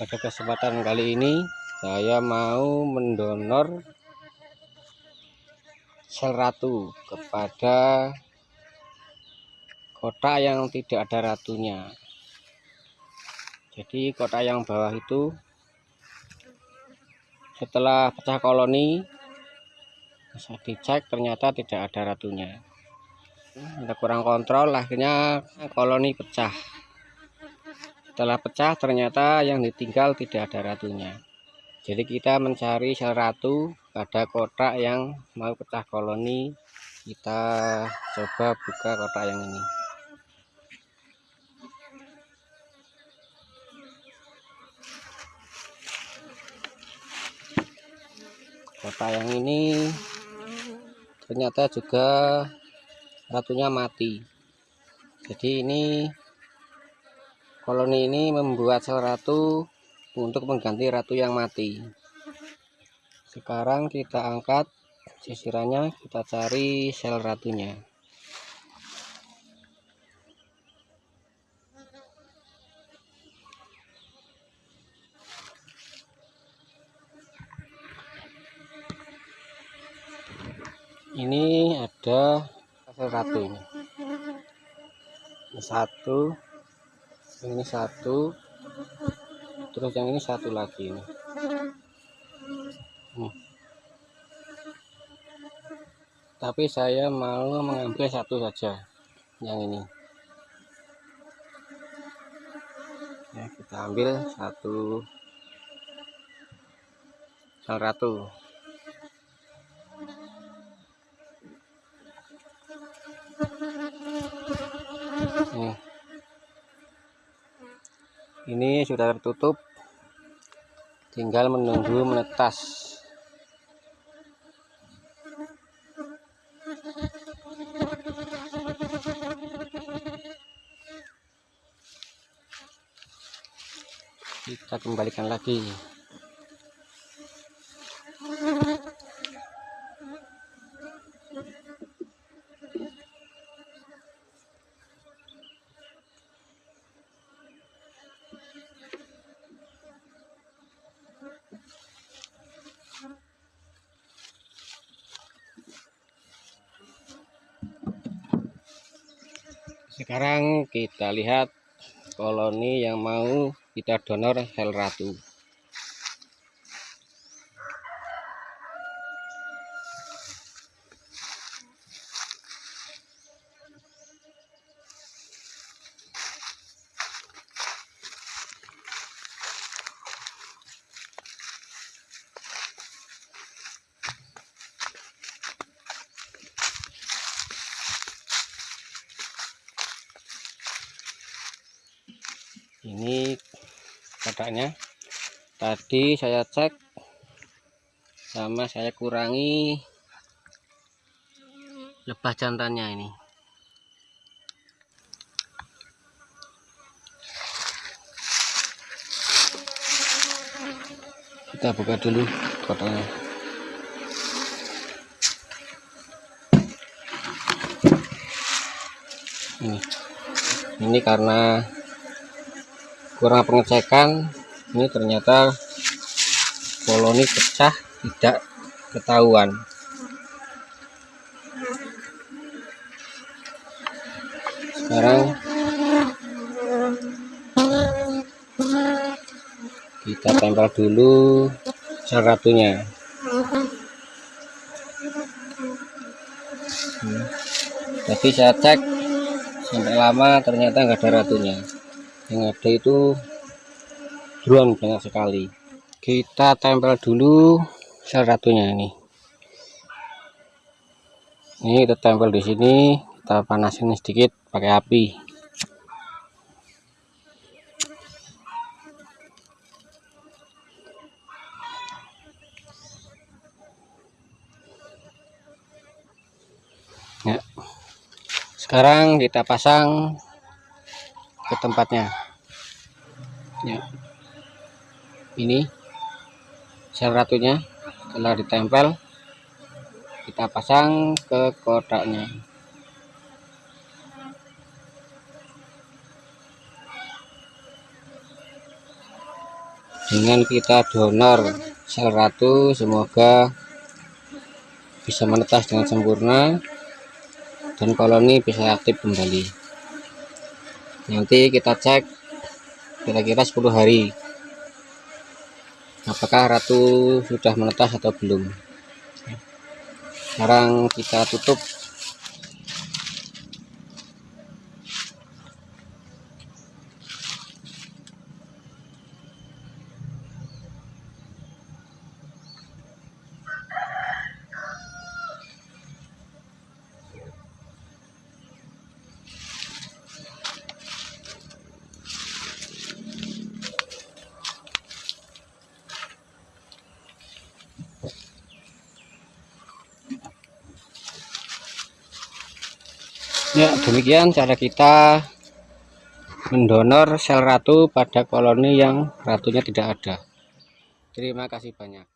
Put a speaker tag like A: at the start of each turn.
A: pada kesempatan kali ini saya mau mendonor sel ratu kepada kotak yang tidak ada ratunya. Jadi kotak yang bawah itu setelah pecah koloni bisa dicek ternyata tidak ada ratunya. Ada kurang kontrol akhirnya koloni pecah setelah pecah ternyata yang ditinggal tidak ada ratunya. Jadi kita mencari sel ratu pada kotak yang mau pecah koloni. Kita coba buka kotak yang ini. Kotak yang ini ternyata juga ratunya mati. Jadi ini koloni ini membuat sel ratu untuk mengganti ratu yang mati. Sekarang kita angkat sisirannya kita cari sel ratunya. Ini ada sel ratu ini. Ini ini satu. Terus yang ini satu lagi ini. Hmm. tapi saya mau mengambil satu saja yang ini. Ya kita ambil satu. Sel ratu nih ini sudah tertutup. Tinggal menunggu menetas. Kita kembalikan lagi sekarang kita lihat koloni yang mau kita donor sel ratu ini kotaknya tadi saya cek sama saya kurangi lebah jantannya ini. Kita buka dulu kotaknya ini. Ini karena kurang pengecekan ini ternyata koloni pecah tidak ketahuan. Sekarang kita tempel dulu sel ratunya. Hmm. tapi saya cek sampai lama ternyata enggak ada ratunya yang ada itu drone banyak sekali. Kita tempel dulu sel ratunya ini. Ini kita tempel di sini kita panasin sedikit pakai api. Ya. Sekarang kita pasang ke tempatnya ya. Ini sel ratunya setelah ditempel. Kita pasang ke kotaknya. Dengan kita donor sel ratu semoga bisa menetas dengan sempurna dan koloni bisa aktif kembali. Nanti kita cek kira-kira 10 hari. Apakah ratu sudah menetas atau belum? Sekarang kita tutup Ya, demikian cara kita mendonor sel ratu pada koloni yang ratunya tidak ada. Terima kasih banyak.